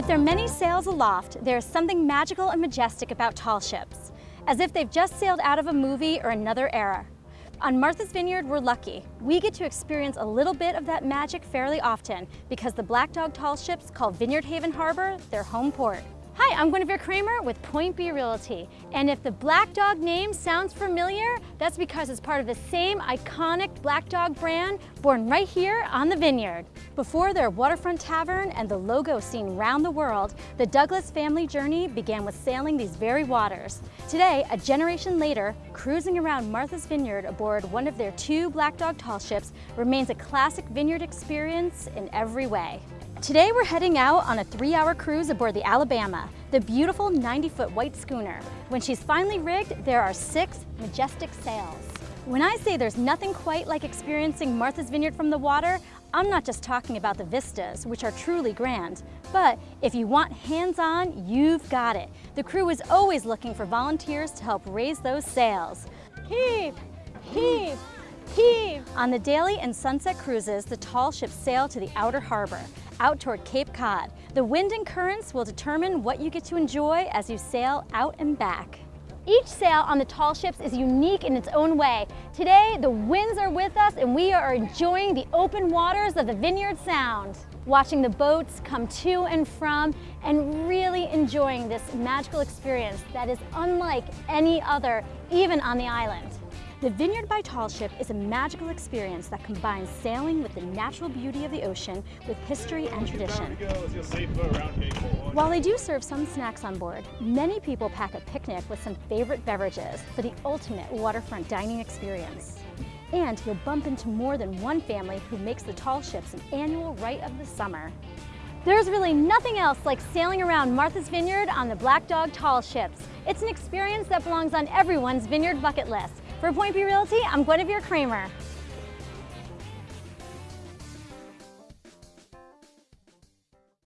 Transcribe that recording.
With their many sails aloft, there is something magical and majestic about tall ships, as if they've just sailed out of a movie or another era. On Martha's Vineyard, we're lucky. We get to experience a little bit of that magic fairly often because the Black Dog tall ships call Vineyard Haven Harbor their home port. Hi, I'm Guinevere Kramer with Point B Realty. And if the Black Dog name sounds familiar, that's because it's part of the same iconic Black Dog brand born right here on the vineyard. Before their waterfront tavern and the logo seen round the world, the Douglas family journey began with sailing these very waters. Today, a generation later, cruising around Martha's Vineyard aboard one of their two Black Dog tall ships remains a classic vineyard experience in every way. Today we're heading out on a three-hour cruise aboard the Alabama, the beautiful 90-foot white schooner. When she's finally rigged, there are six majestic sails. When I say there's nothing quite like experiencing Martha's Vineyard from the water, I'm not just talking about the vistas, which are truly grand, but if you want hands-on, you've got it. The crew is always looking for volunteers to help raise those sails. Heave, heave, heave. On the daily and sunset cruises, the tall ships sail to the outer harbor, out toward Cape Cod. The wind and currents will determine what you get to enjoy as you sail out and back. Each sail on the tall ships is unique in its own way. Today, the winds are with us and we are enjoying the open waters of the Vineyard Sound. Watching the boats come to and from and really enjoying this magical experience that is unlike any other, even on the island. The Vineyard by Tall Ship is a magical experience that combines sailing with the natural beauty of the ocean with history and tradition. While they do serve some snacks on board, many people pack a picnic with some favorite beverages for the ultimate waterfront dining experience. And you'll bump into more than one family who makes the tall ships an annual rite of the summer. There's really nothing else like sailing around Martha's Vineyard on the Black Dog tall ships. It's an experience that belongs on everyone's vineyard bucket list. For Point B Realty, I'm Guinevere Kramer.